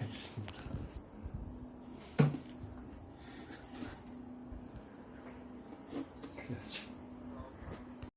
알겠습니다. 그래야지.